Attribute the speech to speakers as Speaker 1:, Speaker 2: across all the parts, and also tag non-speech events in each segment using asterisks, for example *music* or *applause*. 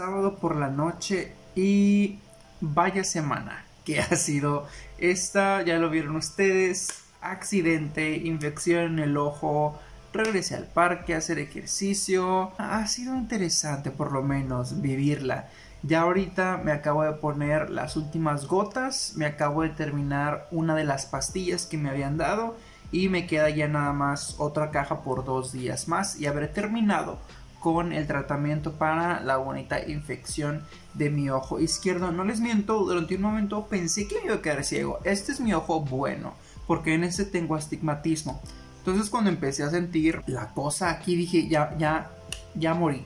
Speaker 1: sábado por la noche y vaya semana que ha sido esta, ya lo vieron ustedes, accidente, infección en el ojo, regresé al parque a hacer ejercicio, ha sido interesante por lo menos vivirla. Ya ahorita me acabo de poner las últimas gotas, me acabo de terminar una de las pastillas que me habían dado y me queda ya nada más otra caja por dos días más y habré terminado con el tratamiento para la bonita infección de mi ojo izquierdo. No les miento, durante un momento pensé que me iba a quedar ciego. Este es mi ojo bueno, porque en este tengo astigmatismo. Entonces cuando empecé a sentir la cosa aquí dije, ya, ya, ya morí.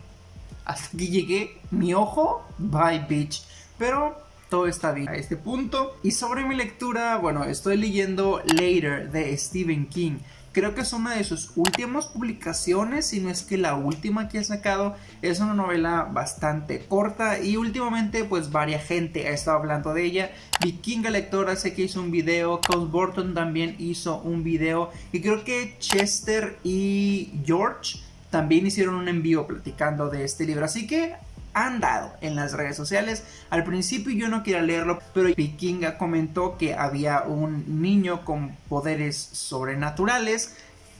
Speaker 1: Hasta que llegué, mi ojo, bye bitch. Pero todo está bien a este punto. Y sobre mi lectura, bueno, estoy leyendo Later de Stephen King. Creo que es una de sus últimas publicaciones, si no es que la última que ha sacado. Es una novela bastante corta y últimamente pues varias gente ha estado hablando de ella. Vikinga Lectora sé que hizo un video, Cole Burton también hizo un video y creo que Chester y George también hicieron un envío platicando de este libro. Así que han dado en las redes sociales. Al principio yo no quería leerlo, pero Vikinga comentó que había un niño con poderes sobrenaturales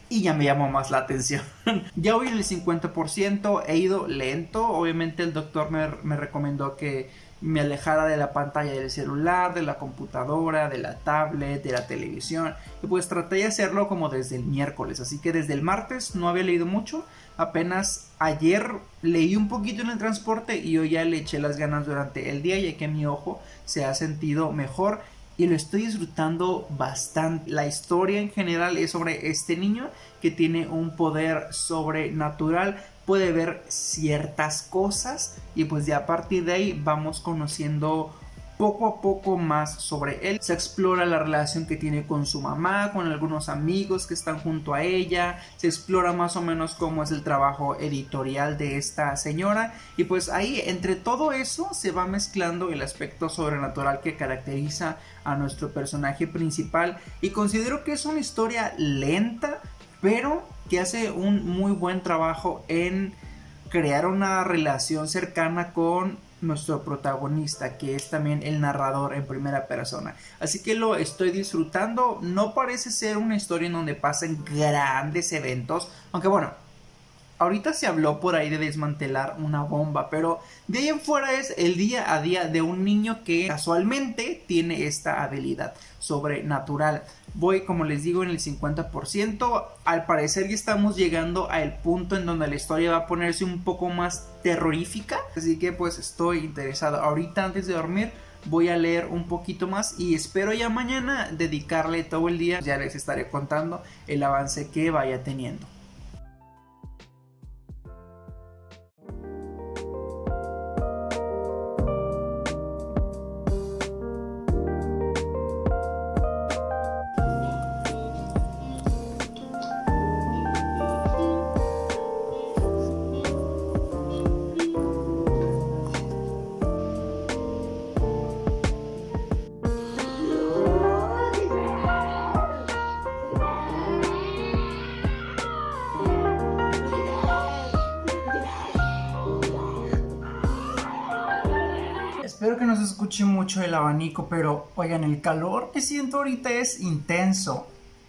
Speaker 1: y ya me llamó más la atención. *laughs* ya hoy en el 50% he ido lento, obviamente el doctor me, me recomendó que me alejara de la pantalla del celular, de la computadora, de la tablet, de la televisión. Y pues traté de hacerlo como desde el miércoles. Así que desde el martes no había leído mucho. Apenas ayer leí un poquito en el transporte y hoy ya le eché las ganas durante el día ya que mi ojo se ha sentido mejor y lo estoy disfrutando bastante. La historia en general es sobre este niño que tiene un poder sobrenatural, puede ver ciertas cosas y pues ya a partir de ahí vamos conociendo poco a poco más sobre él. Se explora la relación que tiene con su mamá, con algunos amigos que están junto a ella, se explora más o menos cómo es el trabajo editorial de esta señora. Y pues ahí entre todo eso se va mezclando el aspecto sobrenatural que caracteriza a nuestro personaje principal. Y considero que es una historia lenta pero que hace un muy buen trabajo en crear una relación cercana con nuestro protagonista, que es también el narrador en primera persona. Así que lo estoy disfrutando. No parece ser una historia en donde pasen grandes eventos, aunque bueno, ahorita se habló por ahí de desmantelar una bomba, pero de ahí en fuera es el día a día de un niño que casualmente tiene esta habilidad sobrenatural. Voy, como les digo, en el 50%. Al parecer ya estamos llegando al punto en donde la historia va a ponerse un poco más terrorífica. Así que pues estoy interesado. Ahorita antes de dormir voy a leer un poquito más y espero ya mañana dedicarle todo el día. Ya les estaré contando el avance que vaya teniendo. Escuche mucho el abanico, pero oigan, el calor que siento ahorita es intenso.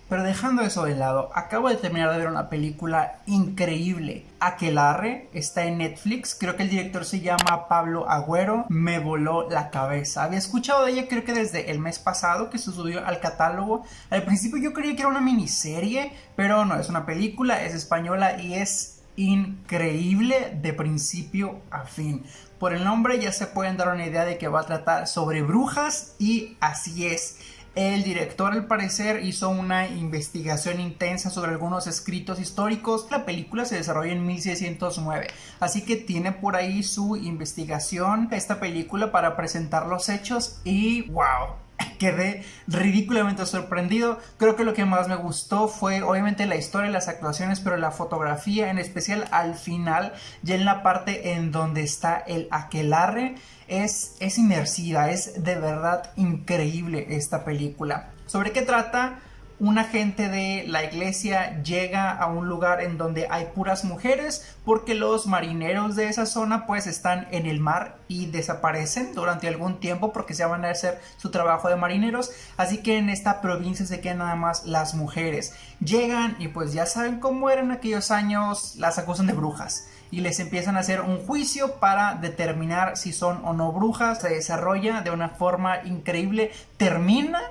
Speaker 1: Pero dejando eso de lado, acabo de terminar de ver una película increíble. Aquelarre está en Netflix. Creo que el director se llama Pablo Agüero. Me voló la cabeza. Había escuchado de ella creo que desde el mes pasado que se subió al catálogo. Al principio yo creía que era una miniserie, pero no, es una película, es española y es increíble de principio a fin. Por el nombre ya se pueden dar una idea de que va a tratar sobre brujas y así es. El director al parecer hizo una investigación intensa sobre algunos escritos históricos. La película se desarrolla en 1609, así que tiene por ahí su investigación esta película para presentar los hechos y wow, *laughs* quedé ridículamente sorprendido. Creo que lo que más me gustó fue obviamente la historia, las actuaciones, pero la fotografía, en especial al final, ya en la parte en donde está el aquelarre, es, es inmersiva, es de verdad increíble esta película. ¿Sobre qué trata? Un agente de la iglesia llega a un lugar en donde hay puras mujeres porque los marineros de esa zona pues están en el mar y desaparecen durante algún tiempo porque se van a hacer su trabajo de marineros. Así que en esta provincia se quedan nada más las mujeres. Llegan y pues ya saben cómo eran aquellos años las acusan de brujas. Y les empiezan a hacer un juicio para determinar si son o no brujas. Se desarrolla de una forma increíble. Termina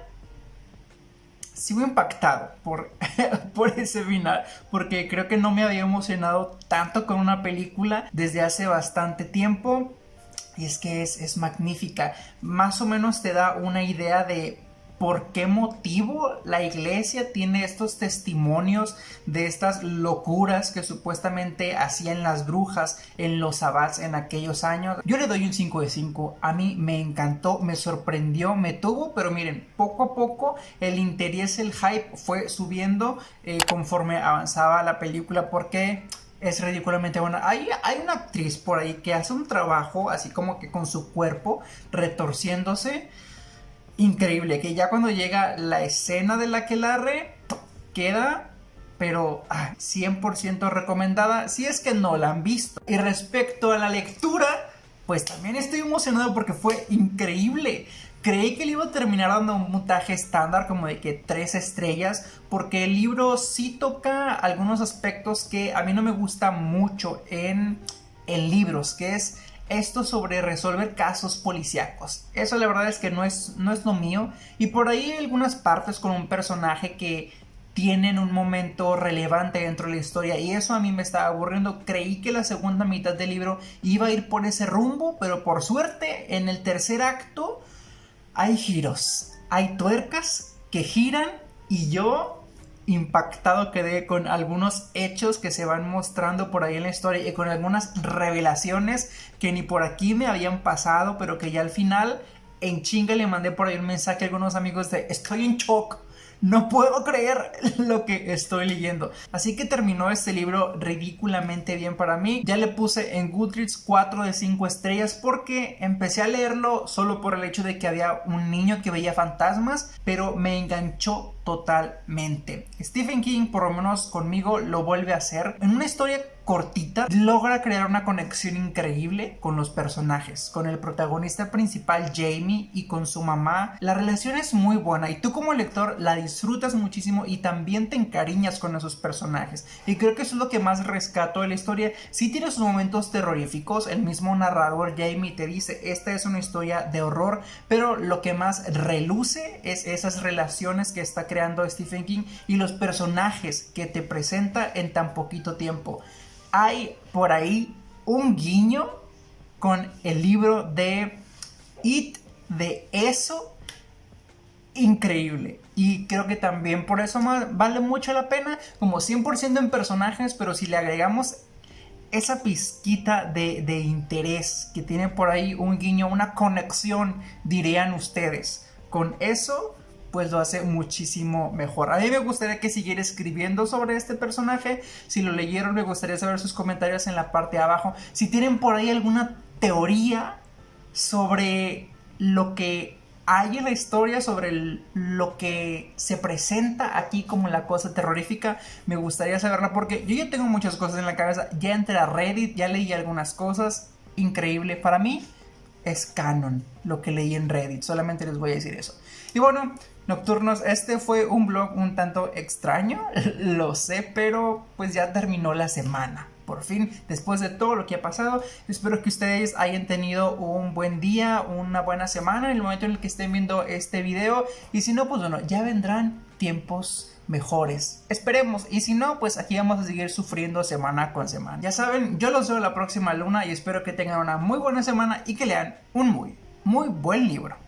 Speaker 1: sigo impactado por, *laughs* por ese final, porque creo que no me había emocionado tanto con una película desde hace bastante tiempo. Y es que es, es magnífica. Más o menos te da una idea de por qué motivo la iglesia tiene estos testimonios de estas locuras que supuestamente hacían las brujas en los abats en aquellos años. Yo le doy un 5 de 5. A mí me encantó, me sorprendió, me tuvo, pero miren, poco a poco el interés, el hype fue subiendo eh, conforme avanzaba la película porque es ridículamente buena. Hay, hay una actriz por ahí que hace un trabajo así como que con su cuerpo retorciéndose increíble. Que ya cuando llega la escena de la que re queda pero 100% ah, recomendada si es que no la han visto. Y respecto a la lectura, pues también estoy emocionado porque fue increíble. Creí que le iba a terminar dando un montaje estándar como de que tres estrellas, porque el libro sí toca algunos aspectos que a mí no me gusta mucho en, en libros, que es esto sobre resolver casos policíacos. Eso la verdad es que no es, no es lo mío. Y por ahí hay algunas partes con un personaje que tienen un momento relevante dentro de la historia y eso a mí me estaba aburriendo. Creí que la segunda mitad del libro iba a ir por ese rumbo, pero por suerte en el tercer acto hay giros, hay tuercas que giran y yo impactado quedé con algunos hechos que se van mostrando por ahí en la historia y con algunas revelaciones que ni por aquí me habían pasado, pero que ya al final en chinga le mandé por ahí un mensaje a algunos amigos de estoy en shock no puedo creer *laughs* lo que estoy leyendo. Así que terminó este libro ridículamente bien para mí. Ya le puse en Goodreads 4 de 5 estrellas porque empecé a leerlo solo por el hecho de que había un niño que veía fantasmas, pero me enganchó totalmente. Stephen King, por lo menos conmigo, lo vuelve a hacer en una historia cortita, logra crear una conexión increíble con los personajes, con el protagonista principal Jamie y con su mamá. La relación es muy buena y tú como lector la disfrutas muchísimo y también te encariñas con esos personajes. Y creo que eso es lo que más rescato de la historia. Si tiene sus momentos terroríficos, el mismo narrador Jamie te dice, esta es una historia de horror, pero lo que más reluce es esas relaciones que está creando Stephen King y los personajes que te presenta en tan poquito tiempo. Hay por ahí un guiño con el libro de It de eso. Increíble. Y creo que también por eso vale mucho la pena como 100% en personajes pero si le agregamos esa pizquita de, de interés que tiene por ahí un guiño una conexión dirían ustedes con eso pues lo hace muchísimo mejor. A mí me gustaría que siguiera escribiendo sobre este personaje. Si lo leyeron, me gustaría saber sus comentarios en la parte de abajo. Si tienen por ahí alguna teoría sobre lo que hay en la historia, sobre lo que se presenta aquí como la cosa terrorífica, me gustaría saberla porque yo ya tengo muchas cosas en la cabeza. Ya entré a Reddit, ya leí algunas cosas. Increíble. Para mí es canon lo que leí en Reddit. Solamente les voy a decir eso. Y bueno, Nocturnos, este fue un blog un tanto extraño, *laughs* lo sé, pero pues ya terminó la semana. Por fin, después de todo lo que ha pasado, espero que ustedes hayan tenido un buen día, una buena semana en el momento en el que estén viendo este video. Y si no, pues bueno, ya vendrán tiempos mejores. Esperemos. Y si no, pues aquí vamos a seguir sufriendo semana con semana. Ya saben, yo los veo la próxima luna y espero que tengan una muy buena semana y que lean un muy, muy buen libro.